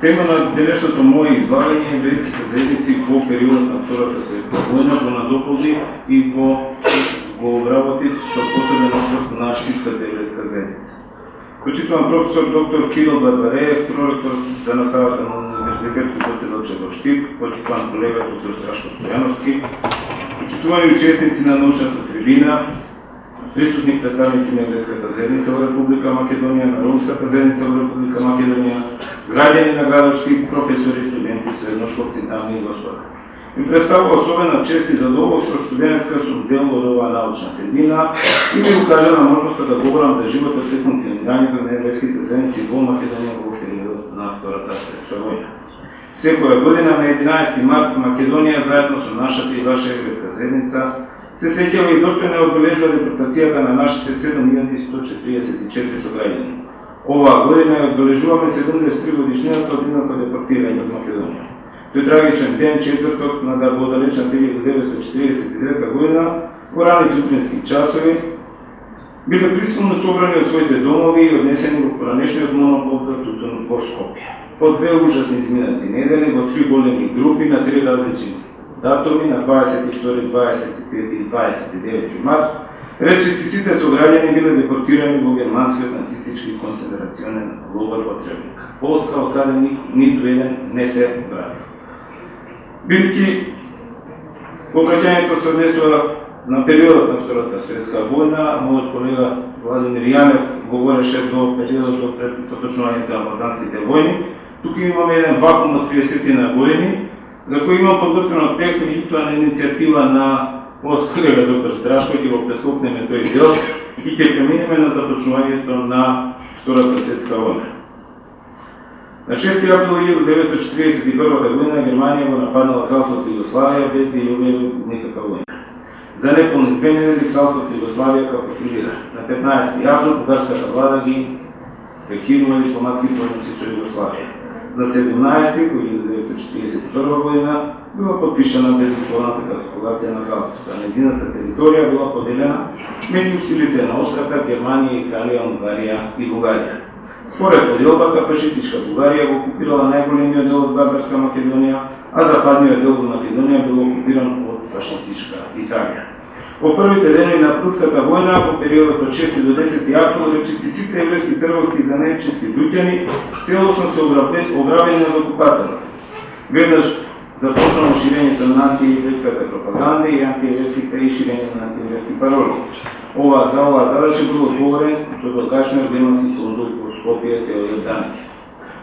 Тема на денешното мое излагање е еврејските заедници во периодот на Втората светска војна, го надополни и го, го обработи со посебен осврт на Штипската еврејска заедница. Почитувам професор доктор Кирил Барбареев, проректор за наставата на Универзитетот Гоце во Штип, почитувам колега доктор Страшко Стојановски, почитувани учесници на научната трибина, присутни представници на еврејската заедница во Република Македонија, на ромската заедница во Република Македонија, граѓани на градот професори, студенти, средношколци, дами и господа. Ми представува особена чест и задоволство што денеска сум дел од оваа научна трибина и ми укажа на можноста да говорам за животот и функционирањето на еврејските заедници во Македонија во периодот на Втората светска војна. Секоја година на 11 март Македонија заедно со нашата и ваша еврејска заедница се сеќава и достојно одбележува депортацијата на нашите 7144 сограѓани. Оваа година ја одбележуваме 73 годишнината од едното депортирање од Македонија. Тој трагичен ден, четврток на да далечна 1949 година, во рани утрински часови, биле присилно собрани од своите домови и однесени во поранешниот монопол за тутун во Скопје. По две ужасни изминати недели во три големи групи на три различни датуми на 22, 25 и 29 март, речиси сите сограѓани биле депортирани во германскиот нацистички концентрационен логор во Требник. Полска од каде ниту еден не се врати. Бидејќи покаќањето се однесува на периодот на Втората светска војна, мојот колега Владимир Јанев говореше до периодот од поточнувањето на Балканските војни. Тука имаме еден вакуум од 30 на години, за кој имам подготвено текст, меѓутоа на иницијатива на од колега доктор Страшко ќе го прескокнеме тој дел и ќе преминеме на започнувањето на Втората светска војна. На 6 април 1941 година Германија го нападнала кралството Југославија без да ја никаква војна. За неполни две недели кралството Југославија капитулира. На 15 април бугарската влада ги прекинува дипломатски односи со Југославија. На 17 1941 година била подпишана безусловната капитулација на кралството. Незината територија била поделена меѓу силите на Острата, Германија, Италија, Унгарија и Бугарија. Според поделбата, фашистичка Бугарија го окупирала најголемиот дел од Барбарска Македонија, а западниот дел од Македонија бил окупиран од фашистичка Италија. Во првите дени на Пруската војна, во периодот од 6 до 10 април, речиси сите еврејски трговски и занечиски луѓани целосно се ограбени од окупаторот. Веднаш започнало ширењето на антиеврејската пропаганда и антиеврејските и ширење на антиеврејски пароли. Ова, за оваа задача бил одговорен тодогашниот да германски конзул во Скопје Теодор Даник.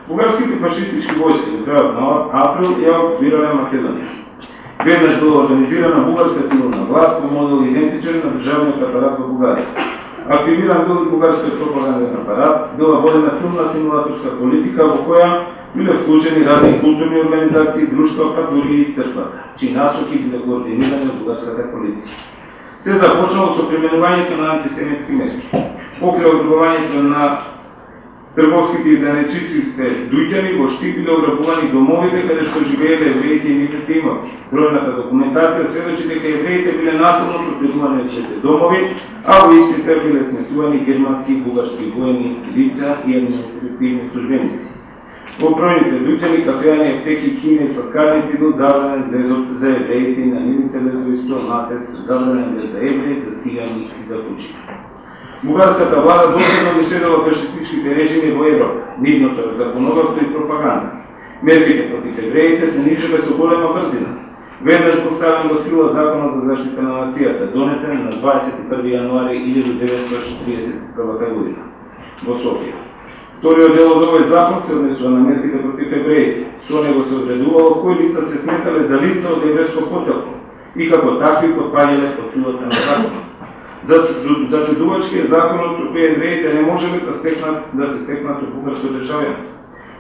Бугарските фашистички војски во крајот на април ја окупирале Македонија. Веднаш била организирана бугарска цивилна власт по модел идентичен на државниот апарат во Бугарија. Активиран бил и бугарскиот пропаганден апарат, била водена силна симулаторска политика во која биле вклучени разни културни организации, друштва, па дури и црквата, чии насоки биле координирани од бугарската полиција. Се започнало со применувањето на антисемитски мерки. Покрај ограбувањето на трговските и занечистите дуѓани во штипиле ограбувани домовите каде што живееле евреите и нивните има Бројната документација сведочи дека евреите биле насилно протерувани од своите домови, а во исти биле сместувани германски и бугарски воени лица и административни службеници. Во бројните дуѓани, кафеани, аптеки, кине и сладкарници бил забранен влезот за евреите и на нивните лезови натес, забранен за евреи, за цигани и за кучи. Бугарската влада доследно ги следела фашистичките режими во Европа, нивното законодавство и пропаганда. Мерките против евреите се нижеле со голема брзина. Веднаш поставен во сила Законот за заштита на нацијата, донесен на 21 јануари 1941 година во Софија. Вториот дел од овој закон се однесува на мерките против евреите. Со него се одредувало кои лица се сметале за лица од еврејско потекло и како такви подпаѓале под силата на законот. За, е законот со кој евреите не можеле да стекнат да се стекнат со бугарско државјанство.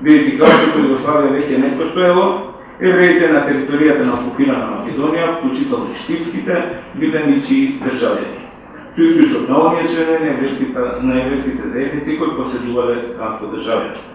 Бидејќи кралството Југославија веќе не постоело, евреите на територијата на окупирана Македонија, вклучително и штипските, биле ничии државјани. Со исклучок на оние членови на еврејските, на еврејските заедници кои поседувале странско државјанство.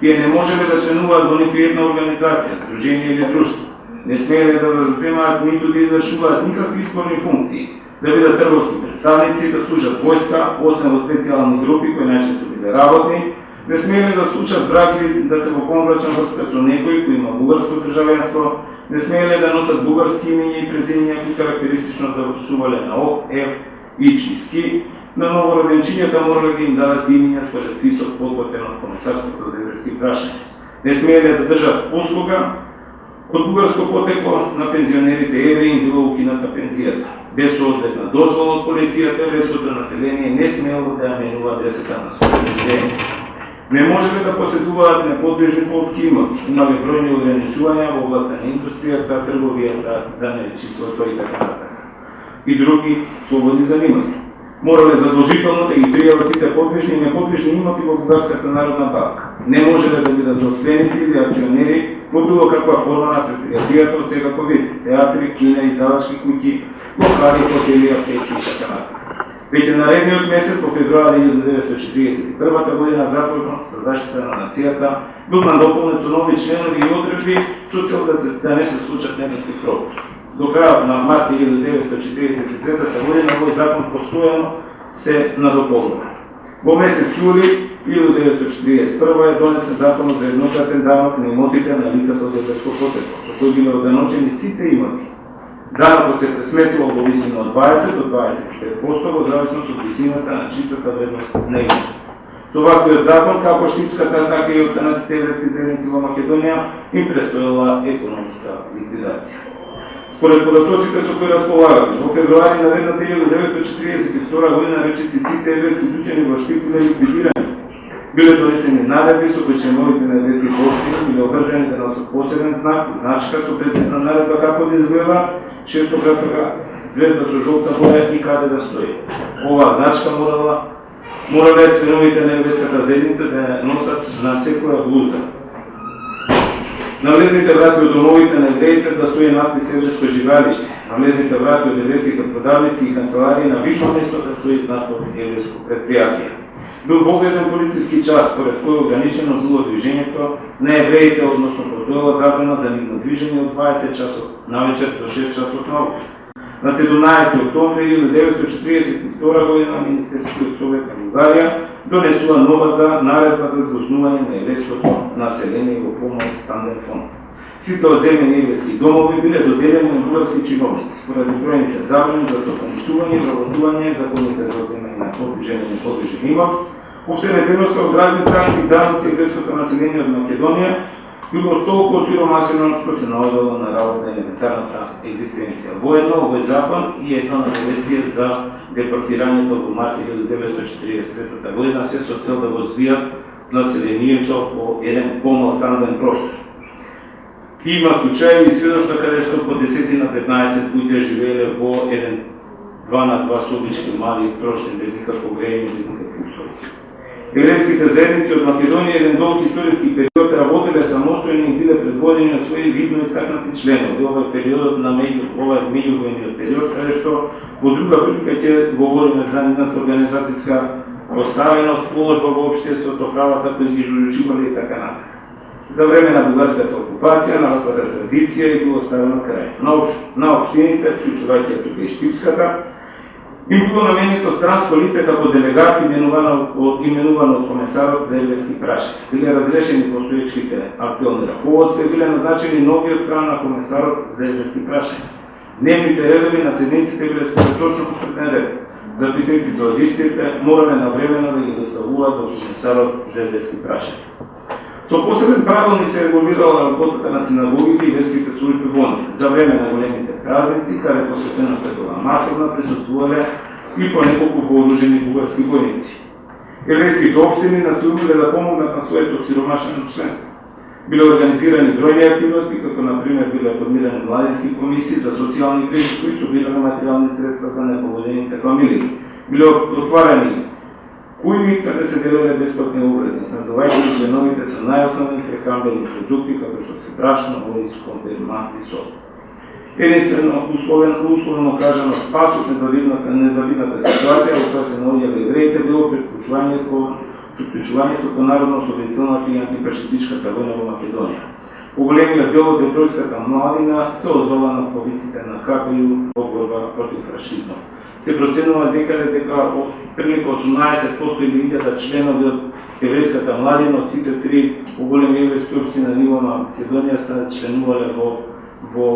Тие не можеле да членуваат во ниту една организација, дружение или друштво. Не смееле да заземаат ниту да извршуваат никакви изборни функции, да бидат трговски представници, да служат војска, освен во специјални групи кои најчесто биле работни, Не смееле да случат брак или да се во помрачна врска со некој кој има бугарско државенство, не смееле да носат бугарски имиња и презимиња кои карактеристично завршувале на ОФ, Ф, и ЧИСКИ, на новороденчињата морале да им дадат имиња според список подготвен од Комисарството за еврејски прашања. Не смееле да држат услуга од бугарско потекло на пензионерите да евреи им укината пензијата. Без одлетна дозвола од полицијата, еврејското население не смело да ја менува десета на своето живење. Не можеле да поседуваат неподвижни полски имоти, имале бројни ограничувања во областта на индустријата, трговијата, занечиството и така. И други слободни занимања морале задолжително да ги пријават сите подвижни и неподвижни имоти во Бугарската народна банка. Не можеле да бидат собственици или акционери во било каква форма на предпријатијата од секако вид, театри, кина, издавачки куќи, локали, хотели, аптеки и така натаму. Веќе наредниот месец, по февруари 1941 година, Законот за заштита на нацијата бил надополнет со нови членови и одредби со цел да, се, да не се случат некакви пропусти до крајот на март 1943 година овој закон постојано се надополнува. Во месец јули 1941 е донесен законот за еднократен данок на имотите на лицата од Европско потекло, со кој биле оданочени сите имоти. Данокот се пресметува во висина од 20 до 25% во зависност од висината на чистата вредност на имотите. Со ваквиот закон, како Штипската, така и останатите еврејски заедници во Македонија, им престоела економска ликвидација. Според податоците со кои располагаме, во февруари наредната 1942 година речиси сите еврејски дуќани во Штип биле ликвидирани. Биле донесени наредби со кои членовите на еврејски општини биле обрзани да носат посебен знак, значка со прецизна наредба како да изгледа, шестократна звезда со жолта боја и каде да стои. Оваа значка морала морале членовите на еврејската заедница да носат на секоја блуза На влезните врати од домовите на идеите да стои надпис Евреско живалиште. На влезните врати од еврејските продавници и канцеларии на вишно место да стои знакот Евреско предпријатие. Бил погледен полициски час, според кој ограничено било движењето на евреите, односно постоела забрана за нивно движење од 20 часот на вечер до 6 часот на обид. На 17 октомври 1942 година Министерскиот совет на Бугарија донесува нова за наредба за згушнување на еврејското население во помал станден фонд. Сите одземени еврејски домови биле доделени на бугарски чиновници, поради бројните забрани за стопанисување, заводување, законите за одземање на подвижење и подвижен имот, оптеретеноста од разни такси и даноци еврејското население од Македонија било толку осиромашено што се наоѓало на работа на елементарната екзистенција. Воедно овој закон и едно навестие за депортирањето во март 1943 година се со цел да го збијат населението во еден помал станден простор. Има случаи и сведоштва каде што по 10 на 15 луѓе живееле во еден 2 на 2 собички мали трошни без никакво грејење, без никакви услови. Еврејските заедници од Македонија еден долг историски период работеле самостојно и биле предводени од своји видно искакнати членови. Ова е периодот на меѓу ова е меѓувојниот период, каде што во друга прилика ќе говориме за нивната организацијска поставеност, положба во општеството, правата кои ги жуживале и така натаму. За време на бугарската окупација, народната традиција и било ставено крај. На, общ, на општините, вклучувајќи тука и Штипската, Им било наменето странско лице како делегат именувано од именувано од комесарот за еврејски прашања. Биле разрешени постоечките актуелни раководства и биле назначени нови од страна на комесарот за еврејски прашања. Дневните редови на седниците биле според точно посветен ред. Записниците од истите морале навремено да ги доставуваат до комесарот за еврејски прашања. Со посебен правилник се регулирала работата на синагогите и верските служби во них. За време на големите празници, каде посветеноста била масовна, присуствувале и по неколку вооружени бугарски војници. Елеските општини настојувале да помогнат на своето сиромашено членство. Биле организирани бројни активности, како на пример биле формирани младински комисии за социјални грижи кои собирале материјални средства за неповодените фамилии. Биле отварани кујми каде се делеле бесплатни обрези, снабдувајќи членовите со најосновни прехранбени продукти, како што се брашно, ориз, компер, маст и сол. Единствено, условен, условно кажано, спас од незавидната, незавидната ситуација во која се наоѓале евреите било приклучувањето приклучувањето по народно освободителната и антифашистичката војна во Македонија. Поголемиот дел од европската младина се одзова на повиците на КПУ во борба против фашизмот се проценува дека дека од прилика 18% или 1000 членови од еврејската младина од сите три поголеми еврејски општини на ниво на Македонија станат членувале во во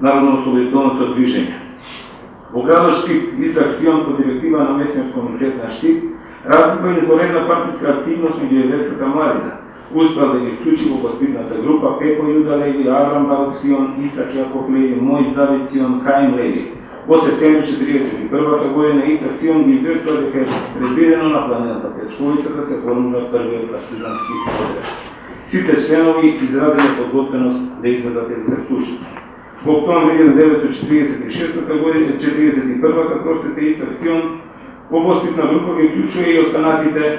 народно-ослободителното движење. Во градот Штип, Исак Сион по директива на местниот комитет на Штип, развива изворена партиска активност меѓу еврејската младина. Успеа да ги вклучи во воспитната група Пепо Јуда Леви, Аврам Барук Сион, Исак Јаков Леви, Мој Давид Сион, Хаим Леви. Во септември 1941 година Исак Сион ги известува дека е предвидено на планината Печковица да се формира првиот партизански отред. Сите членови изразиле подготвеност да излезат и да се вклучат. Во октомври 1946 година, 41 простите Исак Сион во воспитна група ги вклучува и останатите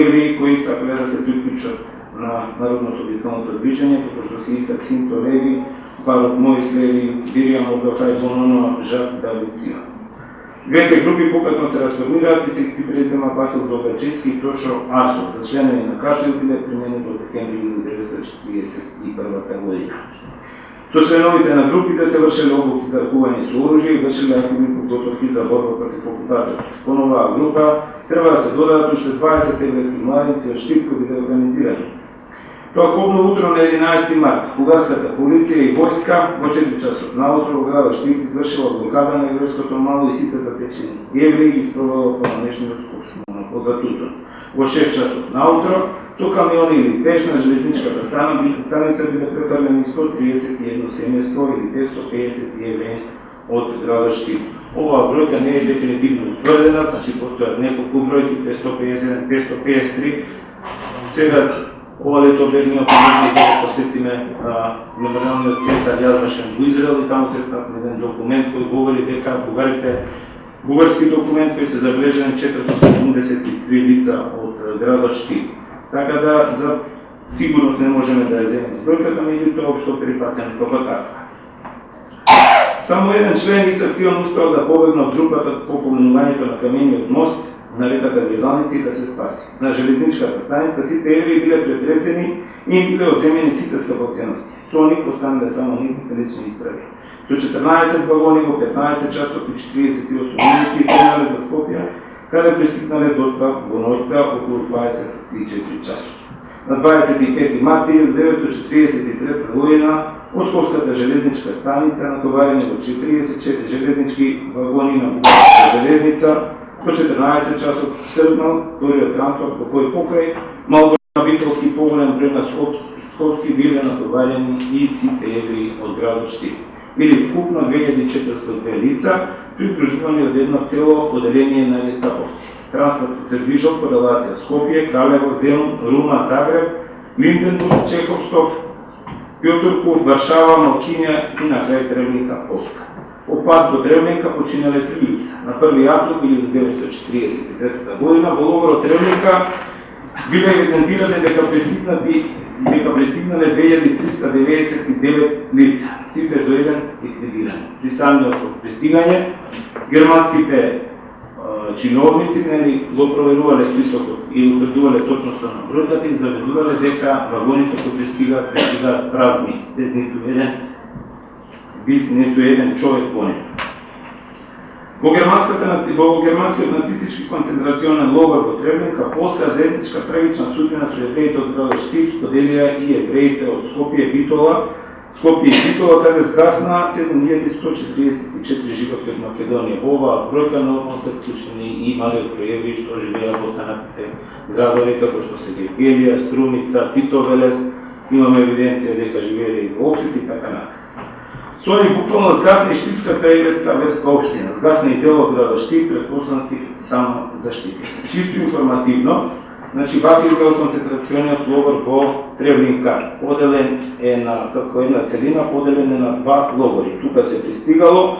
евреи кои сакале да се приклучат на народно-освободителното движење, како што се Исак Синто Леви, Барот Моис Леви, Виријам Обелхај Бонано Жак Давиција. Двете групи покатно се расформираат и се ги презема Васил Долгачевски и Тошо Арсов за членови на КАТО и биле применени до декември 1941 година. Со членовите на групите се вршеле обуки за ракување со оружје и вршеле активни подготовки за борба против окупацијата. По оваа група треба да се додадат уште 20 еврејски младици од Штипко биле организирани. Тоа утро на 11 март, бугарската полиција и војска во 4 часот наутро во градот Штип извршила блокада на еврејското мало и сите затечени евреи ги спровела по намешниот скопски монопол Во 6 часот наутро то камиони или пеш на железничката станица биле префрлени 131 семејство или 550 евреи од градот Штип. Оваа бројка не е дефинитивно утврдена, значи постојат неколку бројки 551, 553. Сега ова лето бегнео помогни да посетиме мемориалниот центар Јазмашен во Израел и таму се еден документ кој говори дека бугарите бугарски документ кој се забележен 473 лица од градот Штип така да за сигурност не можеме да ја земеме бројката, меѓутоа општо прифатен како така. Само еден член Исак Сион успеал да побегне од групата по поминувањето на камениот мост на реката да, да се спаси. На железничката станица сите евреи биле претресени и им биле одземени сите скапоценности. Со нив останале само нивните лични изправи. До 14 вагони во 15 часот и 48 минути тренали за Скопје, каде пристигнале доста во ноќта околу 24 часот. На 25 март 1943 година Осковската железничка станица натоварени во 44 железнички вагони на Бугарската железница до 14 часот тргнал вториот транспорт по кој покрај на Битолски поголем број на Скопски, биле натоварени и сите евреи од градот Штип. Били вкупно 2402 лица, придружувани од едно цело оделение на гестаповци. Транспортот се движел по релација Скопје, Кралево, Зелун, Рума, Загреб, Линденбург, Чеховстов, Пјотурку Варшава, Малкинја и на крај Древника, Полска. По пат до Древника починале три лица. На 1 април 1943 година во логорот Древника биле евидентирани дека пристигнати дека пристигнале 2399 лица. Сите до еден ликвидирани. При самиот пристигање германските чиновници нели го проверувале списокот и утврдувале точноста на бројката и заведувале дека вагоните кои пристигаат пристигаат празни, без ниту еден без ниту еден човек во нив. Во германската во германскиот нацистички концентрационен логор во Требника, Полска заедничка трагична судбина со евреите од градот Штип споделија и евреите од Скопје Битола, Скопје и Битола каде згасна 7144 животи од Македонија. Ова бројка нормално се вклучени и малиот пројеви што живеа во останатите градови како што се Гергелија, Струмица, Титовелес, имаме евиденција дека живееле и во Охрид и така натаму. Со они буквално згасна и Штипската еврејска верска општина, згасна и дело од да Штип, предпознати само за Штип. Чисто информативно, значи вака изгледа концентрациониот логор во Тревлинка. Поделен е на како една целина, поделен е на два логори. Тука се пристигало,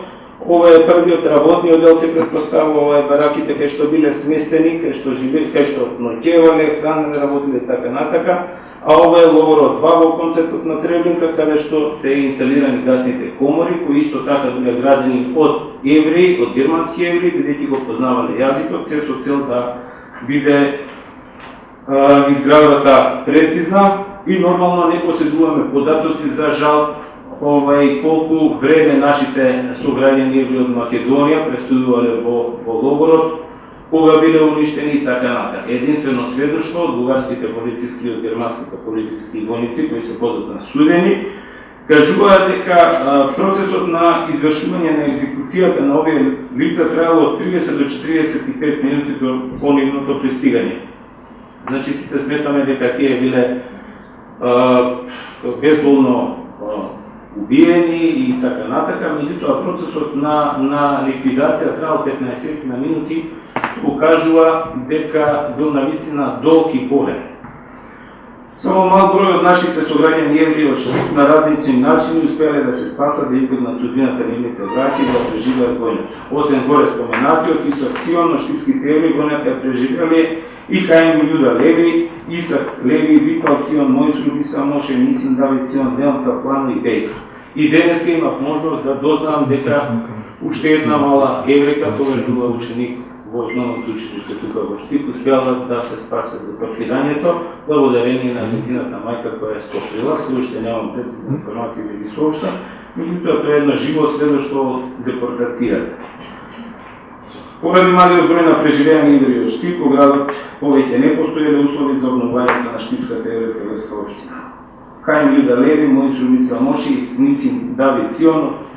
Ова е првиот работниот дел се предпоставува ова е бараките кај што биле сместени, кај што живееле, кај што ноќевале, хранеле, работиле така натака а ова е логорот 2 во концептот на Требинка, каде што се инсталирани гасните комори, кои исто така биле градени од евреи, од германски евреи, бидејќи го познавале јазикот, се со цел да биде а, изградата прецизна. И нормално не поседуваме податоци за жал овај колку време нашите сограѓани од Македонија престудувале во, во логорот, кога биле уништени и така натаму. Единствено сведоштво од бугарските полициски и од германските полициски војници кои се подотна судени, кажуваат дека а, процесот на извршување на екзекуцијата на овие лица траело од 30 до 45 минути до понивното пристигање. Значи сите сметаме дека тие биле а, безболно убиени и така натака, меѓутоа процесот на, на ликвидација траел 15 на минути, покажува дека бил навистина долг и болен. Само мал број од нашите сограѓани евреи од на различни начини успеале да се спасат да избегнат судбината на нивните браќи да преживеат војната. Освен горе споменатиот Исак Сион, но штипските евреи војната ја преживеле и Хаим Јуда Леви, Исак Леви, Витал Сион, Мојс Рубиса Моше, Мисин Давид Сион, Неон Каплан и Бейка. И денеска имав можност да дознам дека уште една мала еврека, тоа била ученик во основното училиште тука во Штип, успеала да се спаси од паркирањето, благодарение на медицината мајка која е стоприла, се уште немам прецизна информација да ги сообщам, меѓутоа тоа е едно живо следоштво од депортацијата. Поради малиот број на преживеани идри од Штип, во градот повеќе не постоеле услови за обновувањето на Штипската евреска верска општина. Хајм Јуда Леви, Мојсу Миса Моши, Нисим Давид Ционов,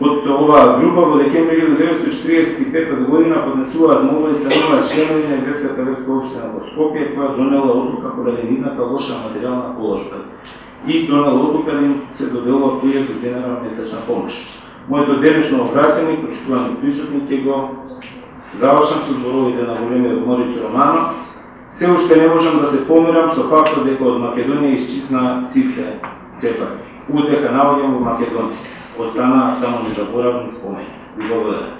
од оваа група во декември 1945 година поднесуваат молба и стануваат членови на еврејската верска општина во Скопје, која донела одлука поради нивната лоша материјална положба и донела одлука да им се доделува 1000 денара месечна помош. Моето денешно обраќање, почитувани присутни, ќе го завршам со зборовите на големиот морицо Романо. Се уште не можам да се помирам со фактот дека од Македонија исчезна сите цепа. Утеха наоѓам во македонците. Poslama sa mu do boravnih spomena, ljubovne.